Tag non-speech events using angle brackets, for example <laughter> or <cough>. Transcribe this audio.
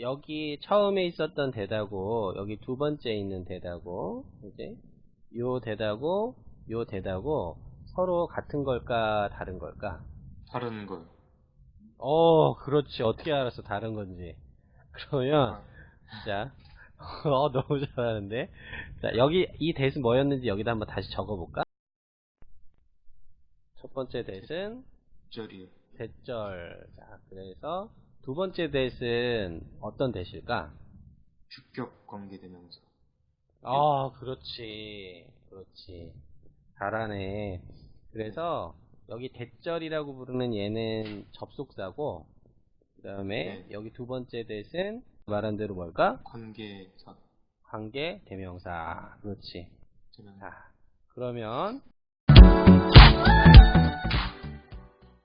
여기 처음에 있었던 대다고 여기 두 번째 있는 대다고 이제 요 대다고 요 대다고 서로 같은 걸까 다른 걸까? 다른 거요. 어 그렇지 어떻게 알았어 다른 건지 <laughs> 그러면 아, 자 <laughs> 어, 너무 잘하는데 자 여기 이 대은 뭐였는지 여기다 한번 다시 적어볼까? 첫 번째 대은 절이요. 대절 자 그래서 두 번째 대은 어떤 대실까? 주격 관계대명사. 아, 그렇지. 그렇지. 잘하네. 그래서 여기 대절이라고 부르는 얘는 접속사고 그 다음에 네. 여기 두 번째 대은 말한 대로 뭘까? 관계사. 관계 대명사. 그렇지. 자, 그러면